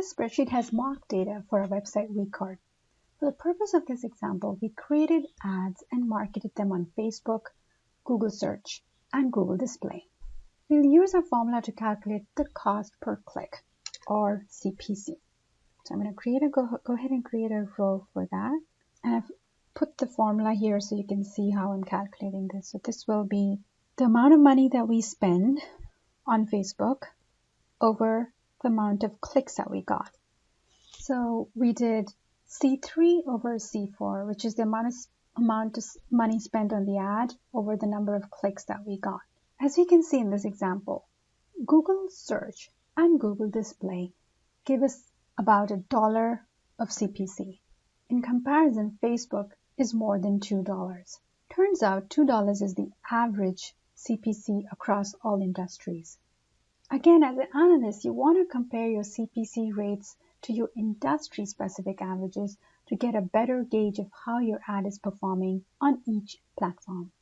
This spreadsheet has mock data for our website week card. For the purpose of this example, we created ads and marketed them on Facebook, Google Search, and Google Display. We'll use our formula to calculate the cost per click or CPC. So I'm going to create a go, go ahead and create a row for that. And I've put the formula here so you can see how I'm calculating this. So this will be the amount of money that we spend on Facebook over the amount of clicks that we got. So we did C3 over C4, which is the amount of, amount of money spent on the ad over the number of clicks that we got. As we can see in this example, Google search and Google display give us about a dollar of CPC. In comparison, Facebook is more than $2. Turns out $2 is the average CPC across all industries. Again, as an analyst, you want to compare your CPC rates to your industry specific averages to get a better gauge of how your ad is performing on each platform.